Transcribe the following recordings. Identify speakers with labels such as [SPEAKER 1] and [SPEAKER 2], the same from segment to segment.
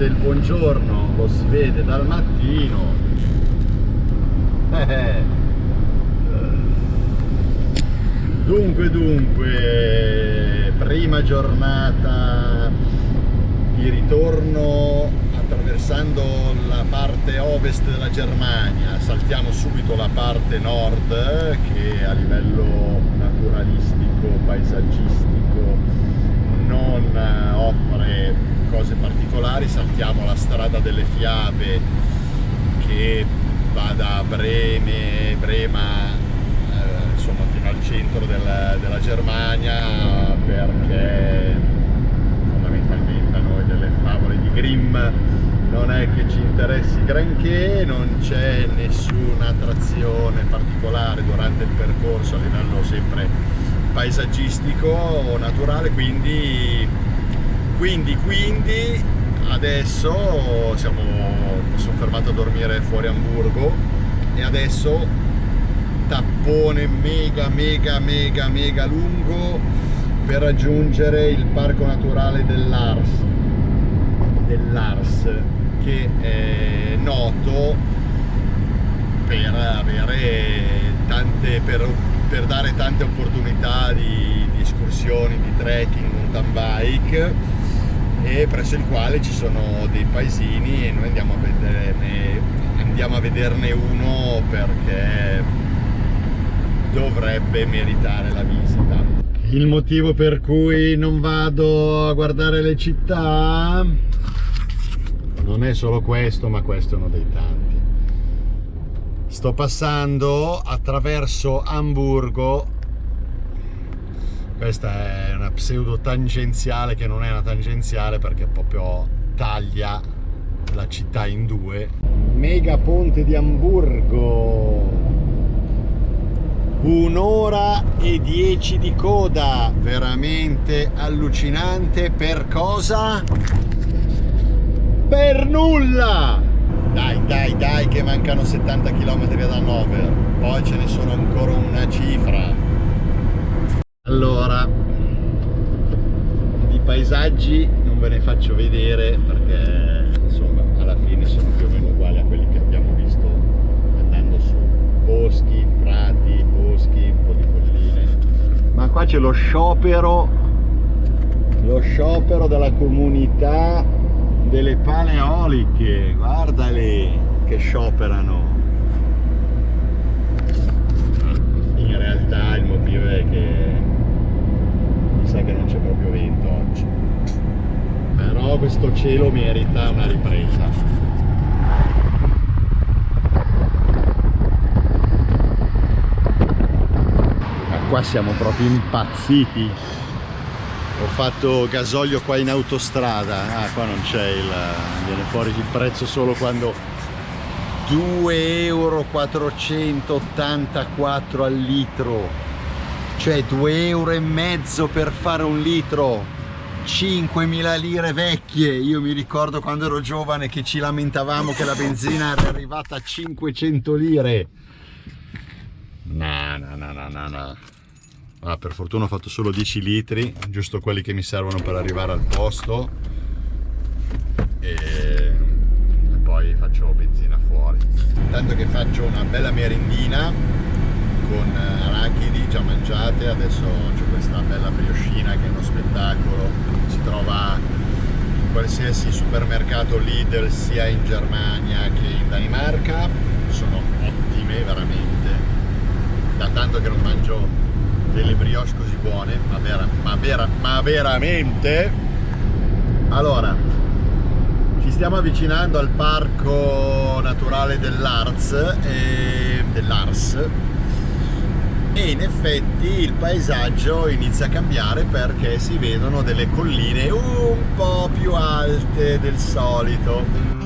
[SPEAKER 1] se il buongiorno lo si vede dal mattino eh. dunque dunque prima giornata di ritorno attraversando la parte ovest della Germania saltiamo subito la parte nord che a livello naturalistico paesaggistico non offre cose particolari saltiamo la strada delle fiabe che va da Breme, Brema eh, insomma fino al centro del, della Germania perché fondamentalmente a noi delle favole di Grimm non è che ci interessi granché, non c'è nessuna attrazione particolare durante il percorso a livello sempre paesaggistico o naturale, quindi, quindi, quindi adesso siamo, sono fermato a dormire fuori Hamburgo e adesso tappone mega mega mega mega lungo per raggiungere il parco naturale dell'Ars dell'Ars che è noto per avere tante per, per dare tante opportunità di, di escursioni di trekking mountain bike e presso il quale ci sono dei paesini e noi andiamo a vederne, andiamo a vederne uno perché dovrebbe meritare la visita. Il motivo per cui non vado a guardare le città non è solo questo, ma questo è uno dei tanti. Sto passando attraverso Amburgo questa è una pseudo tangenziale che non è una tangenziale perché proprio taglia la città in due. Mega ponte di Amburgo. Un'ora e dieci di coda. Veramente allucinante. Per cosa? per nulla! Dai dai dai che mancano 70 km ad Hannover. Poi ce ne sono ancora una cifra allora di paesaggi non ve ne faccio vedere perché insomma alla fine sono più o meno uguali a quelli che abbiamo visto andando su. Boschi, prati, boschi, un po' di colline. Ma qua c'è lo sciopero lo sciopero della comunità delle paleoliche. Guardale che scioperano. In realtà il motivo è che sa che non c'è proprio vento oggi. Però questo cielo merita una ripresa. Ma qua siamo proprio impazziti. Ho fatto gasolio qua in autostrada. Ah qua non c'è il viene fuori il prezzo solo quando 2,484 euro al litro cioè 2 euro e mezzo per fare un litro. 5.000 lire vecchie. Io mi ricordo quando ero giovane che ci lamentavamo che la benzina era arrivata a 500 lire. No no no no no no. Ah, per fortuna ho fatto solo 10 litri giusto quelli che mi servono per arrivare al posto. E, poi faccio benzina fuori. Tanto che faccio una bella merendina con eh, arachidi già mangiate, adesso c'è questa bella brioscina che è uno spettacolo, si trova in qualsiasi supermercato Lidl sia in Germania che in Danimarca, sono ottime veramente, da tanto che non mangio delle brioche così buone, ma, vera, ma, vera, ma veramente, allora ci stiamo avvicinando al parco naturale dell'Ars, eh, dell'Ars e in effetti il paesaggio inizia a cambiare perché si vedono delle colline un po' più alte del solito.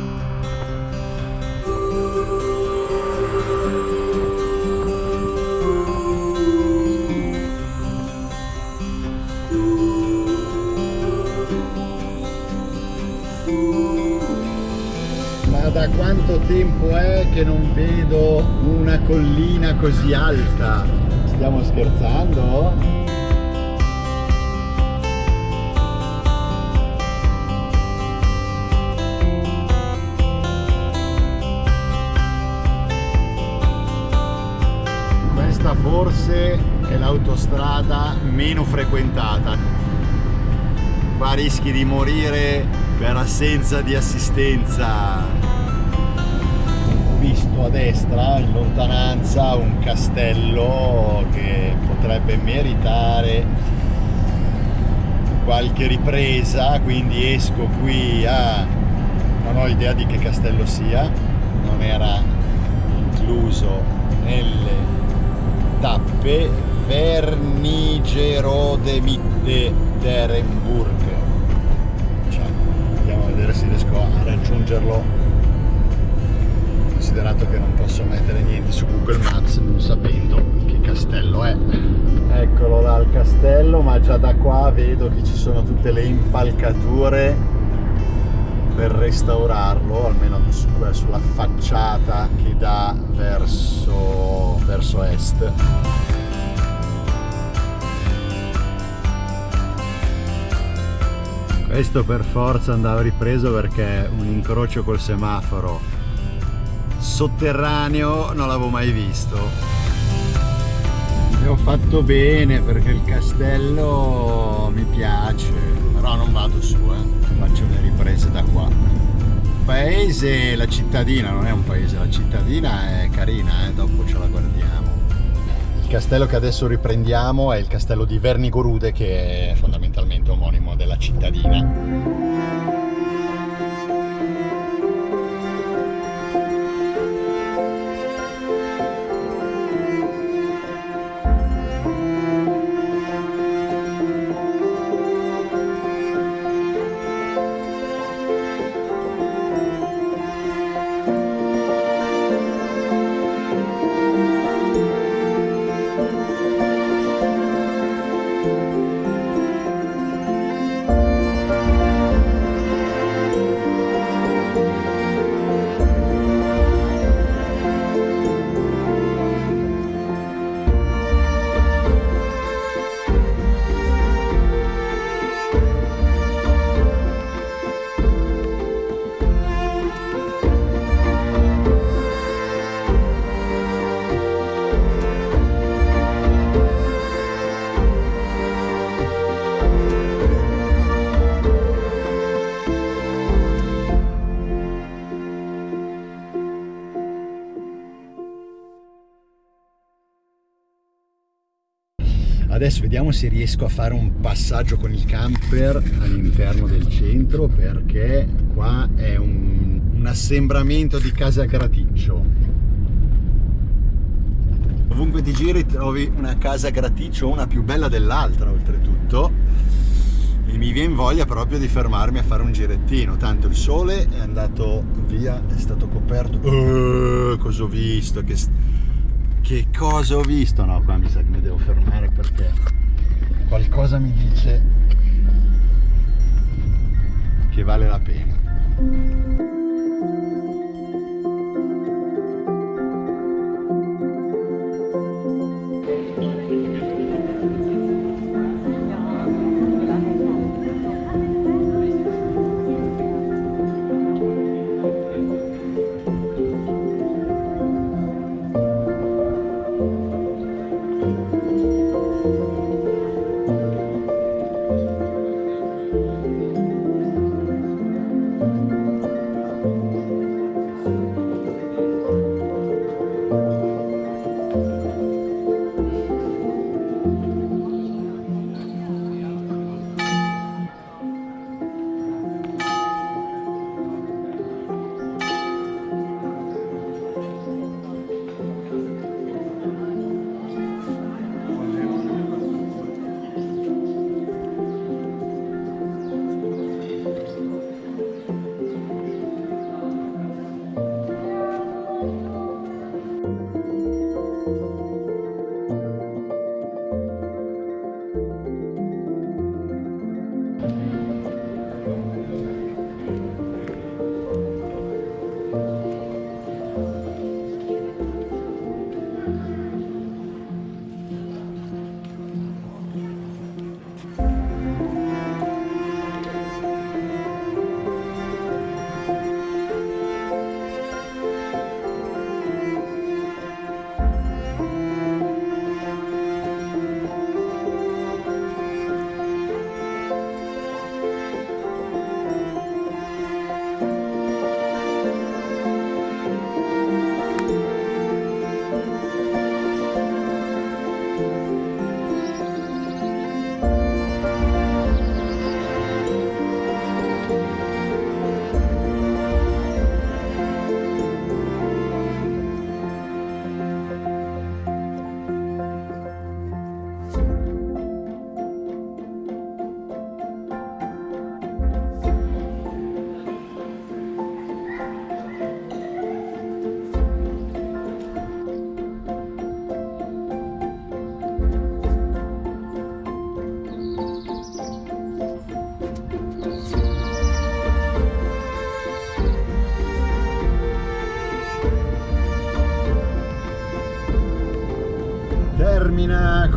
[SPEAKER 1] Da quanto tempo è che non vedo una collina così alta stiamo scherzando? Questa forse è l'autostrada meno frequentata. Qua rischi di morire per assenza di assistenza a destra in lontananza un castello che potrebbe meritare qualche ripresa quindi esco qui a non ho idea di che castello sia non era incluso nelle tappe Vernigero de Mitte d'Erenburg cioè, andiamo a vedere se riesco a raggiungerlo considerato che non posso mettere niente su Google Maps non sapendo che castello è. Eccolo là il castello ma già da qua vedo che ci sono tutte le impalcature per restaurarlo almeno sulla facciata che dà verso, verso est. Questo per forza andava ripreso perché un incrocio col semaforo sotterraneo non l'avevo mai visto e ho fatto bene perché il castello mi piace però non vado su eh. faccio le riprese da qua paese la cittadina non è un paese la cittadina è carina eh. dopo ce la guardiamo il castello che adesso riprendiamo è il castello di Vernigorude che è fondamentalmente omonimo della cittadina adesso vediamo se riesco a fare un passaggio con il camper all'interno del centro perché qua è un, un assembramento di casa graticcio. Ovunque ti giri trovi una casa graticcio una più bella dell'altra oltretutto. E mi viene voglia proprio di fermarmi a fare un girettino. Tanto il sole è andato via è stato coperto. Uh, cosa ho visto? Che che cosa ho visto? No, qua mi sa che mi devo fermare perché qualcosa mi dice che vale la pena.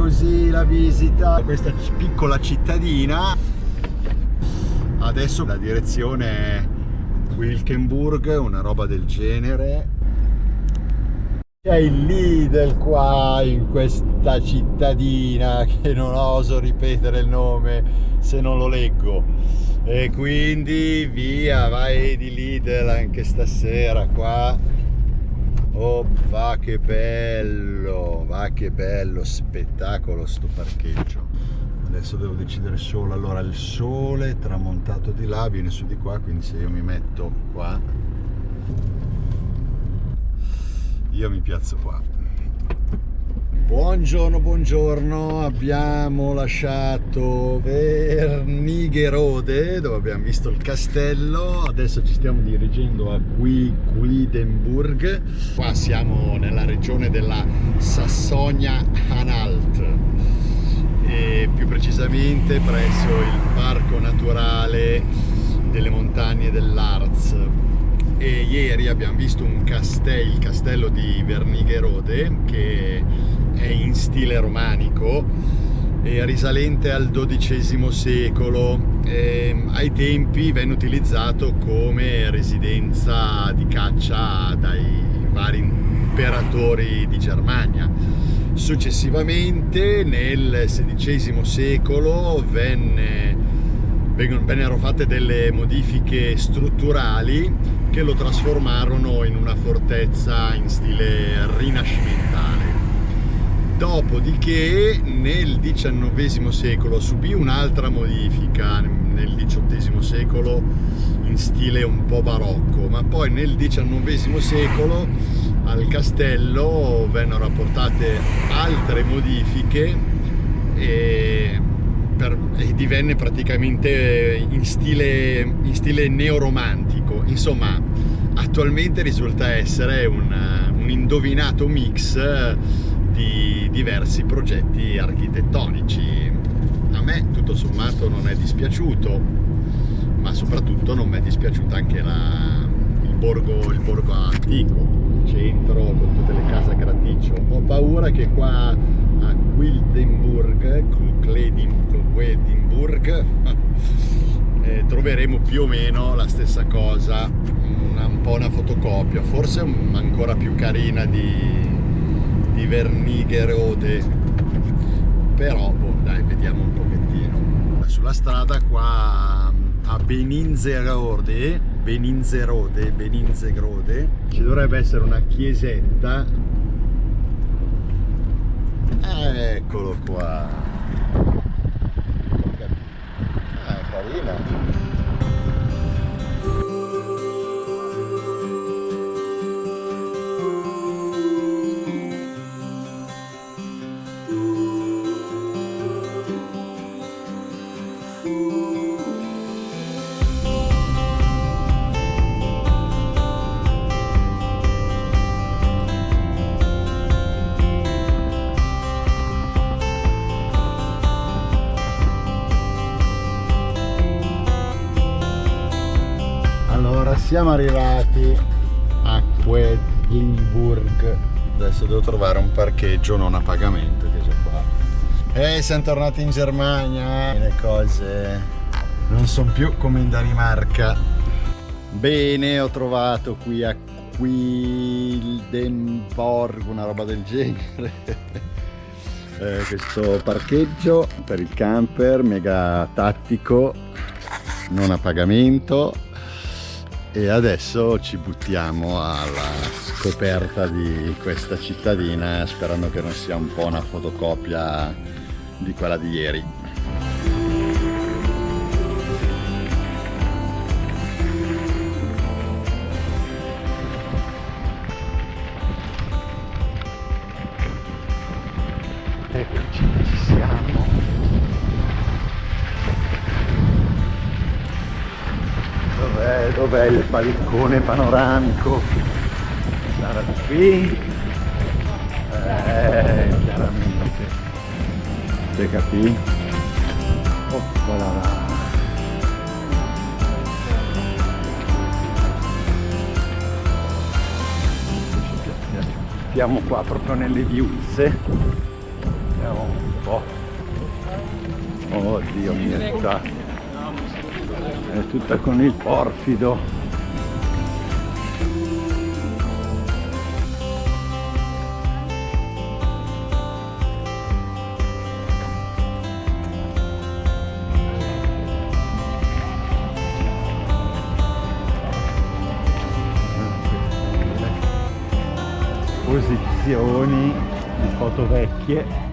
[SPEAKER 1] Così la visita. A questa piccola cittadina. Adesso la direzione è Wilkenburg una roba del genere. C'è il Lidl qua in questa cittadina che non oso ripetere il nome se non lo leggo. E quindi via vai di Lidl anche stasera qua oh va che bello va che bello spettacolo sto parcheggio. Adesso devo decidere solo. Allora il sole è tramontato di là viene su di qua quindi se io mi metto qua io mi piazzo qua buongiorno buongiorno. Abbiamo lasciato Vernigherode dove abbiamo visto il castello. Adesso ci stiamo dirigendo a Quidenburg qua siamo nella regione della Sassonia-Anhalt e più precisamente presso il parco naturale delle montagne dell'Arz e ieri abbiamo visto un castello, il castello di Vernigherode che è in stile romanico risalente al XII secolo e ai tempi venne utilizzato come residenza di caccia dai vari imperatori di Germania Successivamente nel XVI secolo venne, vennero fatte delle modifiche strutturali che lo trasformarono in una fortezza in stile rinascimentale. Dopodiché nel XIX secolo subì un'altra modifica, nel XVIII secolo in stile un po' barocco, ma poi nel XIX secolo al castello vennero apportate altre modifiche e, per, e divenne praticamente in stile, in stile neoromantico. Insomma, attualmente risulta essere un, un indovinato mix di diversi progetti architettonici. A me tutto sommato non è dispiaciuto, ma soprattutto non mi è dispiaciuta anche la, il, borgo, il borgo antico centro con tutte le case a graticcio ho paura che qua a Quildenburg Quedinburg eh, troveremo più o meno la stessa cosa una, un po' una fotocopia forse ancora più carina di, di Vernigherode però boh, dai vediamo un pochettino. Sulla strada qua a Beninzerode Beninzerode, Beninzegrode ci dovrebbe essere una chiesetta. Eccolo qua. Ah, carina adesso devo trovare un parcheggio non a pagamento che c'è qua. E siamo tornati in Germania le cose non sono più come in Danimarca. Bene ho trovato qui a Quildenborg una roba del genere. Eh, questo parcheggio per il camper mega tattico non a pagamento e adesso ci buttiamo alla scoperta di questa cittadina sperando che non sia un po' una fotocopia di quella di ieri balcone panoramico? Sarà qui? Eh, chiaramente. Te capì? Oppa là là. Siamo qua proprio nelle viuzze
[SPEAKER 2] vediamo un po'. Oddio mietta. È tutta con il porfido. Posizioni di foto vecchie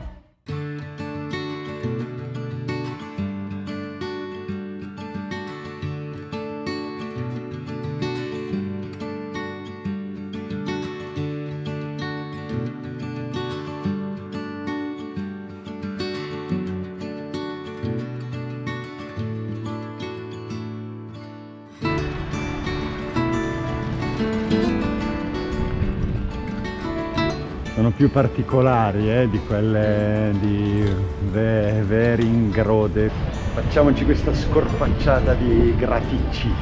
[SPEAKER 2] più particolari eh, di quelle di Ve Veringrode facciamoci questa scorpacciata di graticci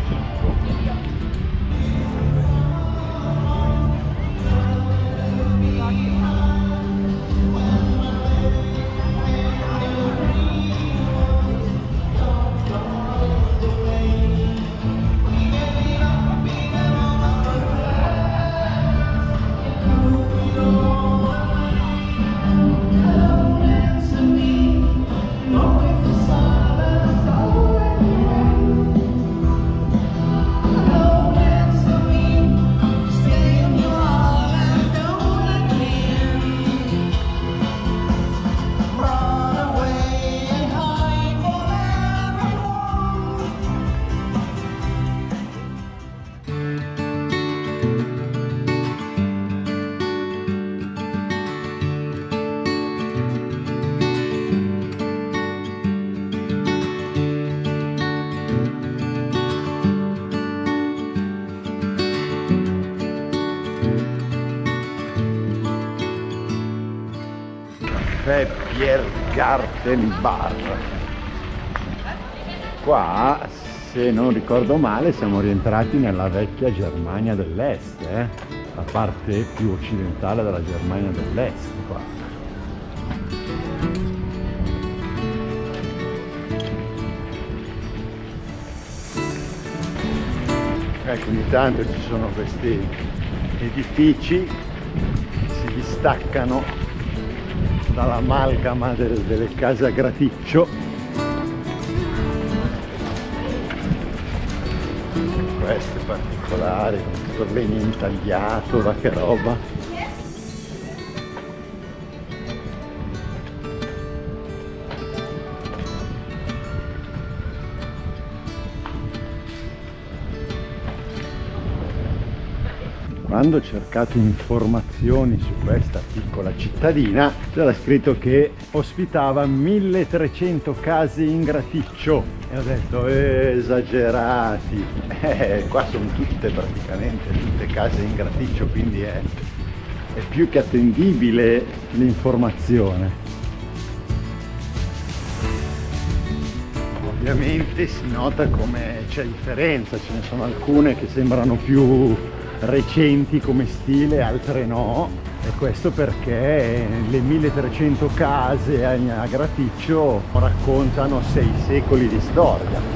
[SPEAKER 2] Biergarten Bar qua se non ricordo male siamo rientrati nella vecchia Germania dell'Est eh? la parte più occidentale della Germania dell'Est qua ecco ogni tanto ci sono questi edifici che si distaccano dall'amalgama del, delle case a graticcio. Queste particolari tutto bene intagliato da che roba quando ho cercato informazioni su questa piccola cittadina c'era scritto che ospitava 1300 case in graticcio. E ho detto esagerati. Eh, qua sono tutte praticamente tutte case in graticcio quindi è, è più che attendibile l'informazione. Ovviamente si nota come c'è differenza ce ne sono alcune che sembrano più recenti come stile, altre no. E questo perché le 1300 case a Graticcio raccontano sei secoli di storia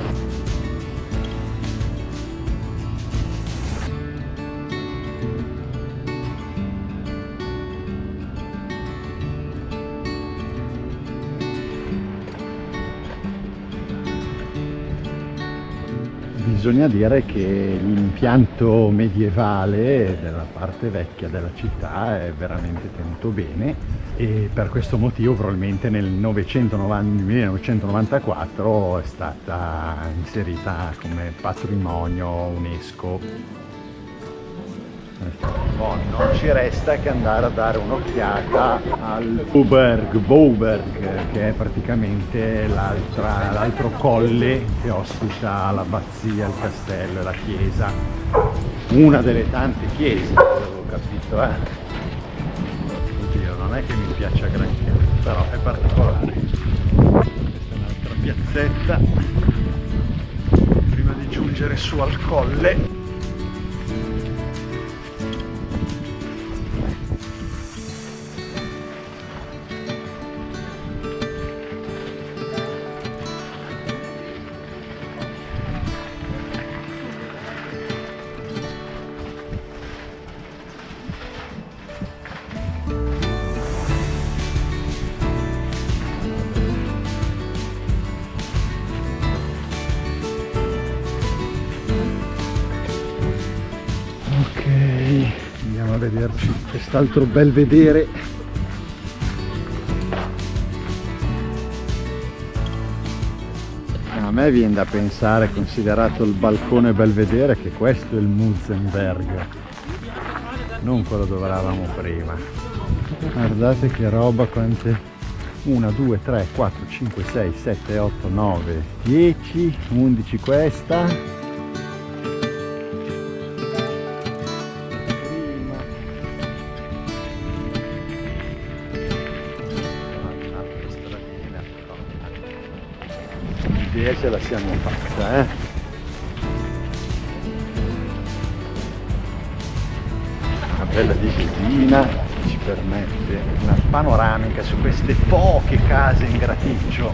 [SPEAKER 2] bisogna dire che l'impianto medievale della parte vecchia della città è veramente tenuto bene e per questo motivo probabilmente nel 990, 1994 è stata inserita come patrimonio UNESCO Oh, non ci resta che andare a dare un'occhiata al Boberg, Boberg che è praticamente l'altro colle che ospita l'abbazia, il castello e la chiesa. Una delle tante chiese avevo capito eh. Oddio non è che mi piaccia granché però è particolare. Questa è un'altra piazzetta. Prima di giungere su al colle quest'altro bel vedere. A me viene da pensare considerato il balcone belvedere che questo è il Muzenberg non quello dove eravamo prima. Guardate che roba quante 1 2 3 4 5 6 7 8 9 10 11 questa ce la siamo fatta eh. Una bella disciplina ci permette una panoramica su queste poche case in graticcio